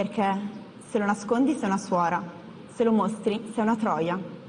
Perché se lo nascondi sei una suora, se lo mostri sei una troia.